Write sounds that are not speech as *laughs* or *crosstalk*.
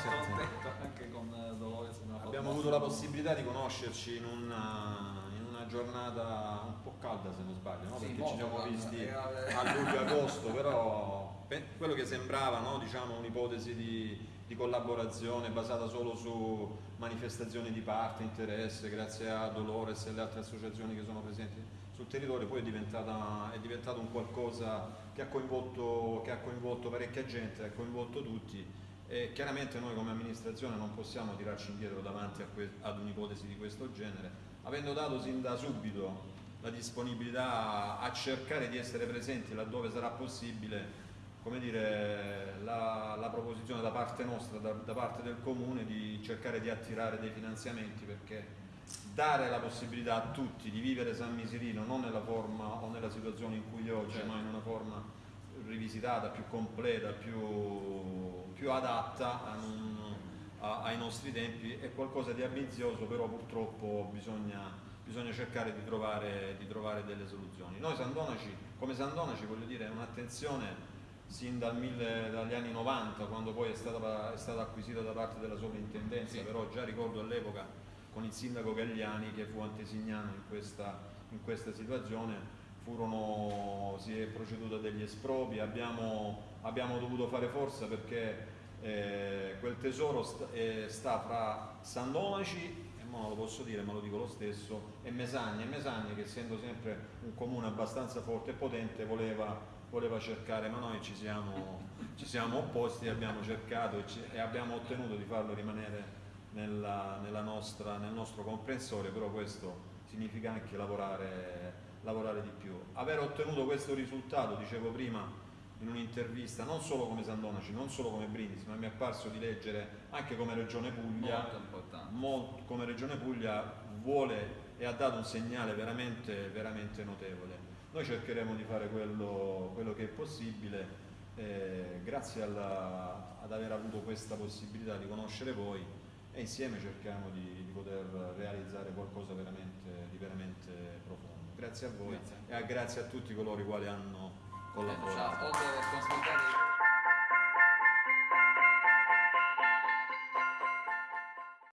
contento anche con eh, Dolores. Abbiamo avuto la possibilità di conoscerci in una, in una giornata un po' calda se non sbaglio, no? Sì, perché ci siamo calda, visti a luglio-agosto, *laughs* però pe- quello che sembrava no? diciamo, un'ipotesi di, di collaborazione basata solo su manifestazioni di parte, interesse, grazie a Dolores e alle altre associazioni che sono presenti sul territorio, poi è, diventata, è diventato un qualcosa che ha, coinvolto, che ha coinvolto parecchia gente, ha coinvolto tutti e chiaramente noi come amministrazione non possiamo tirarci indietro davanti ad un'ipotesi di questo genere, avendo dato sin da subito la disponibilità a cercare di essere presenti laddove sarà possibile, come dire, la, la proposizione da parte nostra, da, da parte del comune di cercare di attirare dei finanziamenti perché dare la possibilità a tutti di vivere San Miserino non nella forma o nella situazione in cui oggi, Certo. ma in una forma rivisitata, più completa, più, più adatta non- a- ai nostri tempi, è qualcosa di ambizioso, però purtroppo bisogna, bisogna cercare di trovare, di trovare delle soluzioni. Noi Sandonaci, come Sandonaci voglio dire, è un'attenzione sin dal mille- dagli anni 90, quando poi è stata, è stata acquisita da parte della sovrintendenza, Sì. però già ricordo all'epoca con il sindaco Gagliani che fu antesignano in questa, in questa situazione, furono, si è proceduto a degli espropri, abbiamo, abbiamo dovuto fare forza perché eh, quel tesoro sta, eh, sta fra Sandonaci, e non lo posso dire ma lo dico lo stesso, e Mesagni, e Mesagni che essendo sempre un comune abbastanza forte e potente voleva, voleva cercare, ma noi ci siamo, ci siamo opposti abbiamo cercato e, ci- e abbiamo ottenuto di farlo rimanere nella, nella nostra, nel nostro comprensorio, però questo significa anche lavorare, lavorare di più. Aver ottenuto questo risultato, dicevo prima in un'intervista, non solo come Sandonaci, non solo come Brindisi, ma mi è parso di leggere anche come Regione Puglia, molto- come Regione Puglia vuole e ha dato un segnale veramente, veramente notevole. Noi cercheremo di fare quello, quello che è possibile, eh, grazie alla- ad aver avuto questa possibilità di conoscere voi e insieme cerchiamo di, di poter realizzare qualcosa veramente, di veramente profondo. Grazie a voi Grazie. e a- grazie a tutti coloro i quali hanno collaborato.